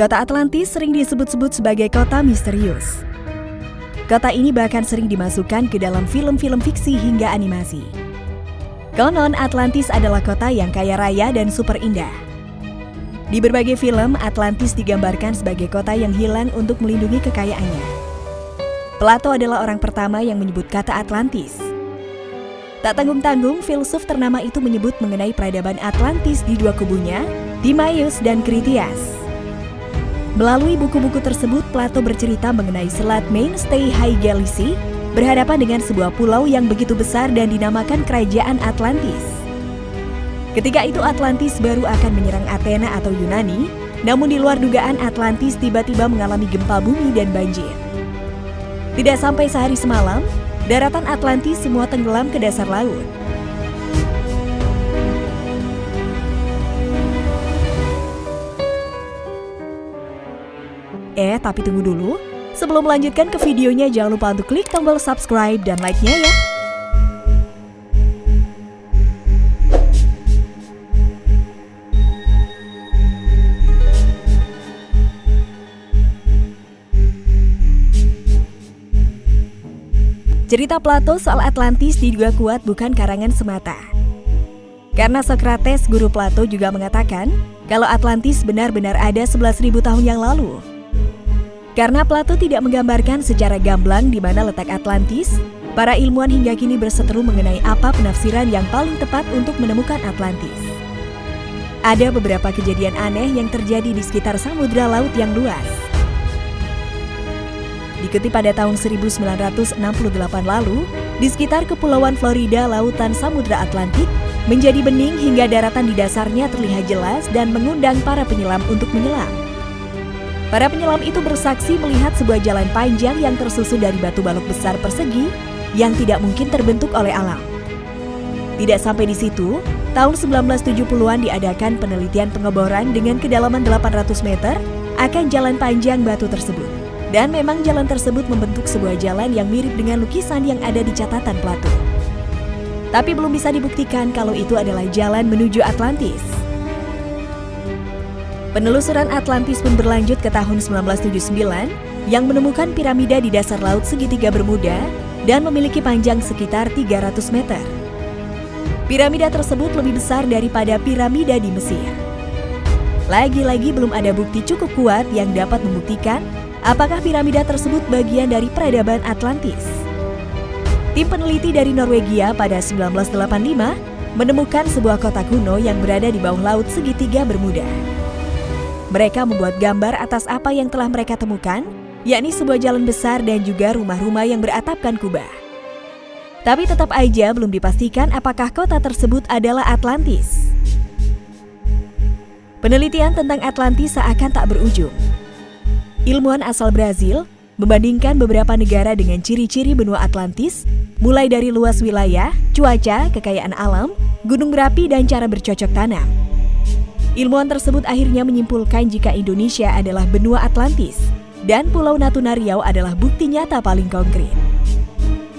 Kota Atlantis sering disebut-sebut sebagai kota misterius. Kota ini bahkan sering dimasukkan ke dalam film-film fiksi hingga animasi. Konon Atlantis adalah kota yang kaya raya dan super indah. Di berbagai film, Atlantis digambarkan sebagai kota yang hilang untuk melindungi kekayaannya. Plato adalah orang pertama yang menyebut kata Atlantis. Tak tanggung-tanggung, filsuf ternama itu menyebut mengenai peradaban Atlantis di dua kubunya, Timaeus dan Critias. Melalui buku-buku tersebut, Plato bercerita mengenai selat mainstay High Galaxy berhadapan dengan sebuah pulau yang begitu besar dan dinamakan Kerajaan Atlantis. Ketika itu Atlantis baru akan menyerang Athena atau Yunani, namun di luar dugaan Atlantis tiba-tiba mengalami gempa bumi dan banjir. Tidak sampai sehari semalam, daratan Atlantis semua tenggelam ke dasar laut. Eh, tapi tunggu dulu. Sebelum melanjutkan ke videonya, jangan lupa untuk klik tombol subscribe dan like-nya ya. Cerita Plato soal Atlantis diduga kuat bukan karangan semata. Karena Socrates, guru Plato juga mengatakan kalau Atlantis benar-benar ada 11.000 tahun yang lalu. Karena Plato tidak menggambarkan secara gamblang di mana letak Atlantis, para ilmuwan hingga kini berseteru mengenai apa penafsiran yang paling tepat untuk menemukan Atlantis. Ada beberapa kejadian aneh yang terjadi di sekitar samudra laut yang luas. Dikutip pada tahun 1968 lalu, di sekitar Kepulauan Florida, lautan Samudra Atlantik menjadi bening hingga daratan di dasarnya terlihat jelas dan mengundang para penyelam untuk menyelam. Para penyelam itu bersaksi melihat sebuah jalan panjang yang tersusun dari batu balok besar persegi yang tidak mungkin terbentuk oleh alam. Tidak sampai di situ, tahun 1970-an diadakan penelitian pengeboran dengan kedalaman 800 meter akan jalan panjang batu tersebut. Dan memang jalan tersebut membentuk sebuah jalan yang mirip dengan lukisan yang ada di catatan Plato. Tapi belum bisa dibuktikan kalau itu adalah jalan menuju Atlantis. Penelusuran Atlantis pun berlanjut ke tahun 1979 yang menemukan piramida di dasar laut segitiga Bermuda dan memiliki panjang sekitar 300 meter. Piramida tersebut lebih besar daripada piramida di Mesir. Lagi-lagi belum ada bukti cukup kuat yang dapat membuktikan Apakah piramida tersebut bagian dari peradaban Atlantis? Tim peneliti dari Norwegia pada 1985 menemukan sebuah kota kuno yang berada di bawah laut segitiga Bermuda. Mereka membuat gambar atas apa yang telah mereka temukan, yakni sebuah jalan besar dan juga rumah-rumah yang beratapkan kubah. Tapi tetap aja belum dipastikan apakah kota tersebut adalah Atlantis. Penelitian tentang Atlantis seakan tak berujung. Ilmuwan asal Brazil membandingkan beberapa negara dengan ciri-ciri benua Atlantis, mulai dari luas wilayah, cuaca, kekayaan alam, gunung berapi, dan cara bercocok tanam. Ilmuwan tersebut akhirnya menyimpulkan jika Indonesia adalah benua Atlantis dan Pulau Natuna Riau adalah bukti nyata paling konkret.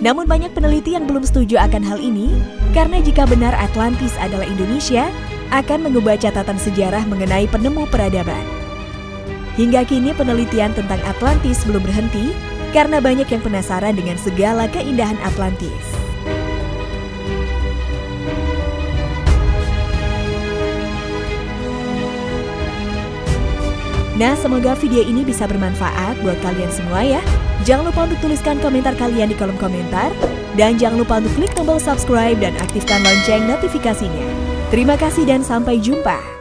Namun banyak peneliti yang belum setuju akan hal ini karena jika benar Atlantis adalah Indonesia, akan mengubah catatan sejarah mengenai penemu peradaban. Hingga kini penelitian tentang Atlantis belum berhenti karena banyak yang penasaran dengan segala keindahan Atlantis. Nah, semoga video ini bisa bermanfaat buat kalian semua ya. Jangan lupa untuk tuliskan komentar kalian di kolom komentar. Dan jangan lupa untuk klik tombol subscribe dan aktifkan lonceng notifikasinya. Terima kasih dan sampai jumpa.